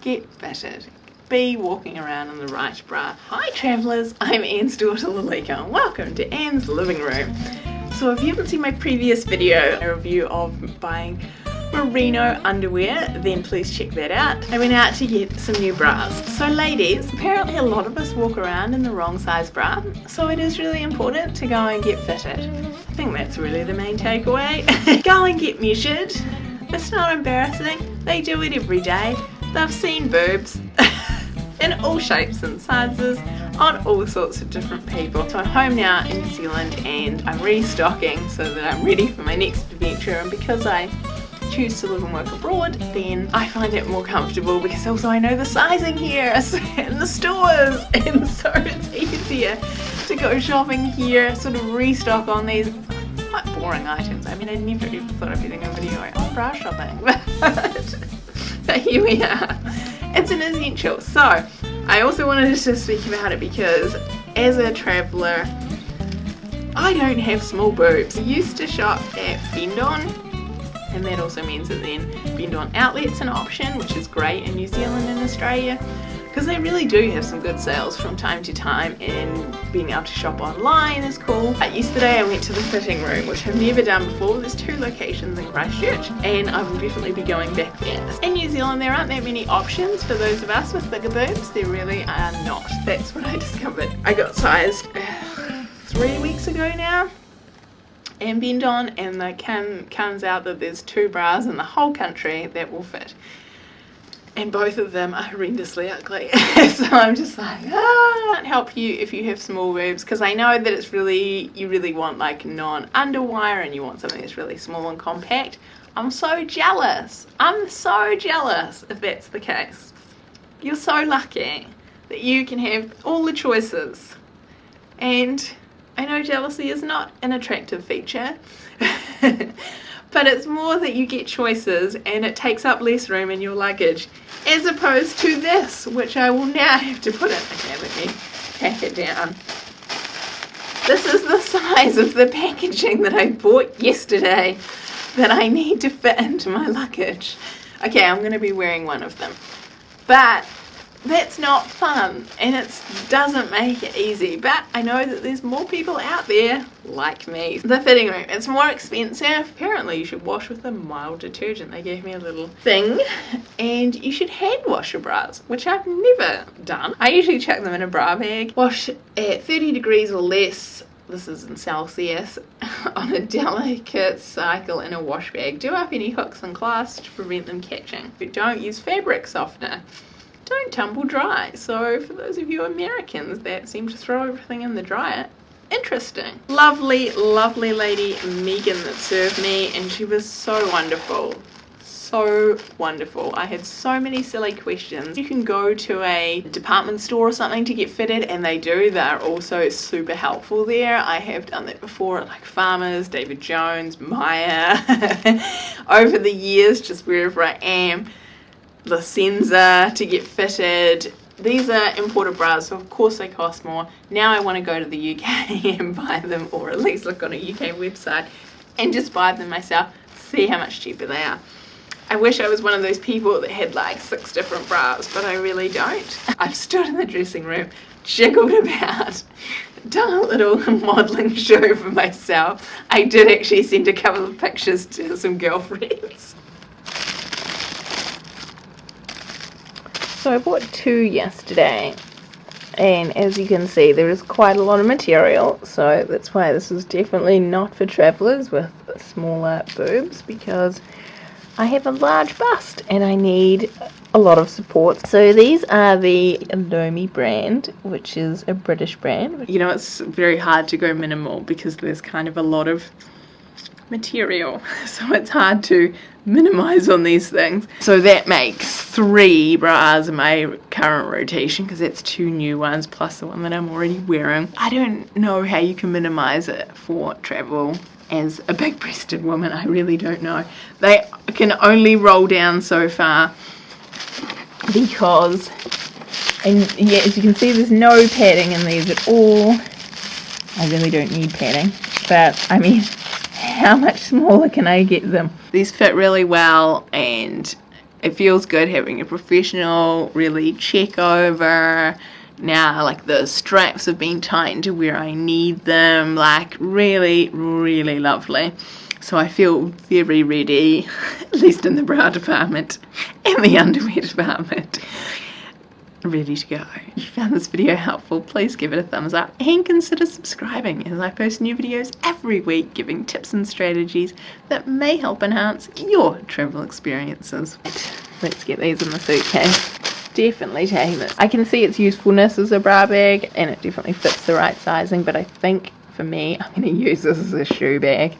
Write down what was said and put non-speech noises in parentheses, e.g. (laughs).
get fitted. Be walking around in the right bra. Hi travellers, I'm Anne's daughter Lalika. And welcome to Anne's living room. So if you haven't seen my previous video, a review of buying merino underwear then please check that out. I went out to get some new bras. So ladies apparently a lot of us walk around in the wrong size bra so it is really important to go and get fitted. I think that's really the main takeaway. (laughs) Go and get measured. It's not embarrassing. They do it every day they've seen boobs (laughs) in all shapes and sizes on all sorts of different people. So I'm home now in New Zealand and I'm restocking so that I'm ready for my next adventure. And because I choose to live and work abroad then I find it more comfortable because also I know the sizing here (laughs) in the stores. (laughs) And so it's easier to go shopping here sort of restock on these quite boring items. I mean I never ever thought I'd a video on bra shopping but, here we are it's an essential. So I also wanted to speak about it because as a traveller I don't have small boobs. I used to shop at Bendon and that also means that then Bendon Outlet's an option which is great in New Zealand and Australia because they really do have some good sales from time to time and being able to shop online is cool. But yesterday I went to the fitting room which I've never done before. There's two locations in Christchurch and I will definitely be going back there. In New Zealand there aren't that many options for those of us with bigger boobs. There really are not. That's what I (laughs) discovered. I got sized (sighs) three weeks ago now and Bendon and the can comes out that there's two bras in the whole country that will fit and both of them are horrendously ugly. (laughs) So I'm just like ah can't help you if you have small boobs. Because I know that it's really you really want like non-underwire and you want something that's really small and compact. I'm so jealous. I'm so jealous if that's the case. You're so lucky that you can have all the choices. And I know jealousy is not an attractive feature, (laughs) but it's more that you get choices and it takes up less room in your luggage, as opposed to this, which I will now (laughs) have to put in. Okay, let me pack it down. This is the size of the packaging that I bought yesterday that I need to fit into my luggage. Okay, I'm going to be wearing one of them. But that's not fun and it doesn't make it easy but I know that there's more people out there like me. The fitting room, it's more expensive. Apparently you should wash with a mild detergent. They gave me a little thing and you should hand wash your bras which I've never done. I usually chuck them in a bra bag. Wash at 30 degrees or less this is in Celsius, (laughs) on a delicate cycle in a wash bag. Do up any hooks and clasps to prevent them catching. But don't use fabric softener don't tumble dry. So for those of you Americans that seem to throw everything in the dryer, interesting. Lovely, lovely lady Megan that served me and she was so wonderful. So wonderful. I had so many silly questions. You can go to a department store or something to get fitted and they do. They're also super helpful there. I have done that before at like Farmers, David Jones, Myer. (laughs) Over the years, just wherever I am, La Senza to get fitted. These are imported bras, so of course they cost more. Now I want to go to the UK (laughs) and buy them, or at least look on a UK website and just buy them myself, see how much cheaper they are. I wish I was one of those people that had like six different bras, but I really don't. (laughs) I've stood in the dressing room, jiggled about, done a little (laughs) modelling show for myself. I did actually send a couple of pictures to some girlfriends. So I bought two yesterday and as you can see there is quite a lot of material so that's why this is definitely not for travellers with smaller boobs because I have a large bust and I need a lot of support. So these are the Elomi brand, which is a British brand. You know, it's very hard to go minimal because there's kind of a lot of material (laughs) so it's hard to minimize on these things. So that makes three bras in my current rotation because that's two new ones plus the one that I'm already wearing. I don't know how you can minimize it for travel as a big breasted woman I really don't know. They can only roll down so far because and yeah as you can see there's no padding in these at all. I really don't need padding but I mean how much smaller can I get them? These fit really well and it feels good having a professional really check over. Now like the straps have been tightened to where I need them like really really lovely. So I feel very ready (laughs) at least in the bra department and the underwear department ready to go. If you found this video helpful, please give it a thumbs up and consider subscribing as I post new videos every week giving tips and strategies that may help enhance your travel experiences. Let's get these in the suitcase. Definitely taking this. I can see its usefulness as a bra bag and it definitely fits the right sizing, but I think for me, I'm going to use this as a shoe bag.